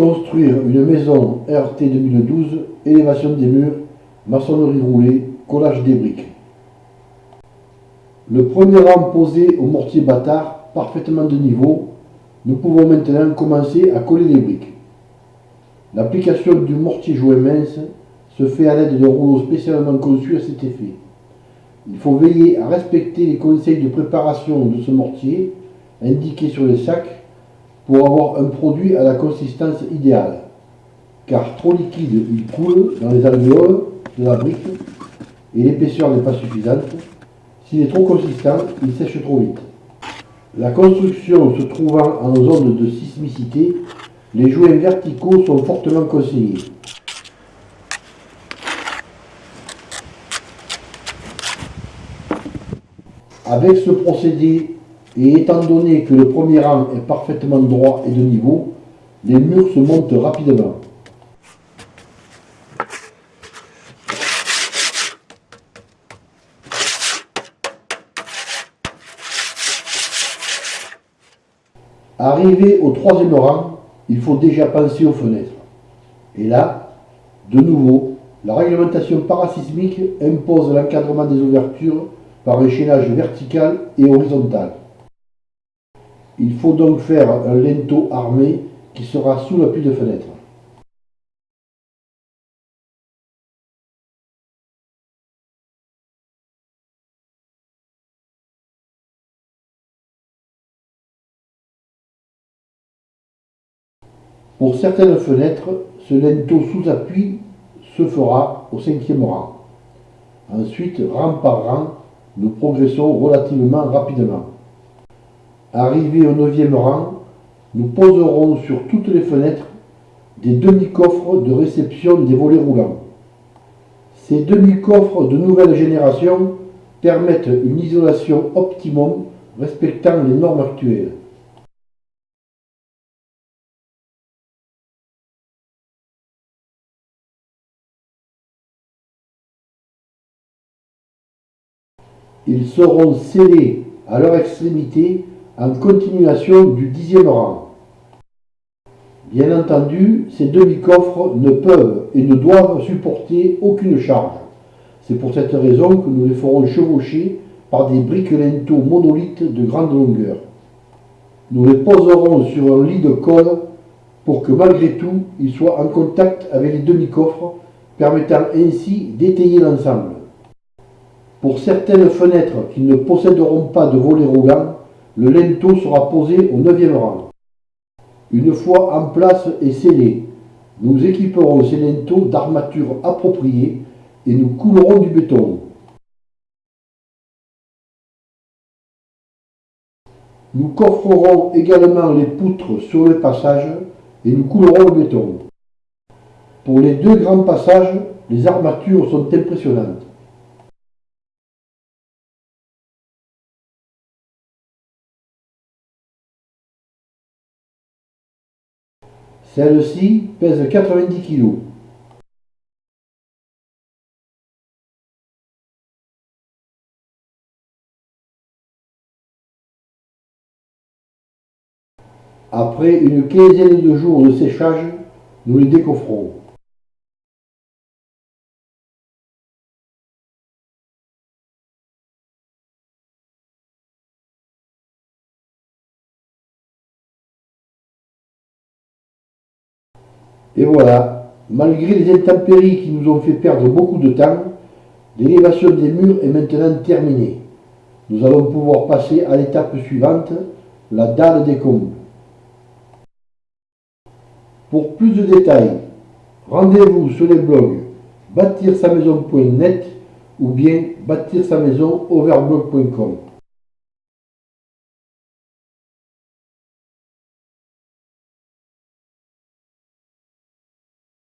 Construire une maison RT 2012, élévation des murs, maçonnerie roulée, collage des briques. Le premier rang posé au mortier bâtard, parfaitement de niveau, nous pouvons maintenant commencer à coller les briques. L'application du mortier jouet mince se fait à l'aide de rouleaux spécialement conçus à cet effet. Il faut veiller à respecter les conseils de préparation de ce mortier indiqués sur les sacs pour avoir un produit à la consistance idéale. Car trop liquide, il coule dans les alvéoles de la brique et l'épaisseur n'est pas suffisante. S'il est trop consistant, il sèche trop vite. La construction se trouvant en zone de sismicité, les joints verticaux sont fortement conseillés. Avec ce procédé, et étant donné que le premier rang est parfaitement droit et de niveau, les murs se montent rapidement. Arrivé au troisième rang, il faut déjà penser aux fenêtres. Et là, de nouveau, la réglementation parasismique impose l'encadrement des ouvertures par un chaînage vertical et horizontal. Il faut donc faire un linteau armé qui sera sous l'appui de fenêtre. Pour certaines fenêtres, ce linteau sous appui se fera au cinquième rang. Ensuite, rang par rang, nous progressons relativement rapidement. Arrivé au neuvième rang, nous poserons sur toutes les fenêtres des demi-coffres de réception des volets roulants. Ces demi-coffres de nouvelle génération permettent une isolation optimum respectant les normes actuelles. Ils seront scellés à leur extrémité en continuation du dixième rang. Bien entendu, ces demi-coffres ne peuvent et ne doivent supporter aucune charge. C'est pour cette raison que nous les ferons chevaucher par des briques linteaux monolithes de grande longueur. Nous les poserons sur un lit de colle pour que malgré tout, ils soient en contact avec les demi-coffres, permettant ainsi d'étayer l'ensemble. Pour certaines fenêtres qui ne posséderont pas de volets roulants, le linteau sera posé au neuvième rang. Une fois en place et scellé, nous équiperons ces linteaux d'armature appropriée et nous coulerons du béton. Nous coffrerons également les poutres sur le passage et nous coulerons le béton. Pour les deux grands passages, les armatures sont impressionnantes. Celle-ci pèse 90 kg. Après une quinzaine de jours de séchage, nous les décoffrons. Et voilà, malgré les intempéries qui nous ont fait perdre beaucoup de temps, l'élévation des murs est maintenant terminée. Nous allons pouvoir passer à l'étape suivante, la dalle des combles. Pour plus de détails, rendez-vous sur les blogs bâtir sa maison.net ou bien bâtir sa maison overblog.com.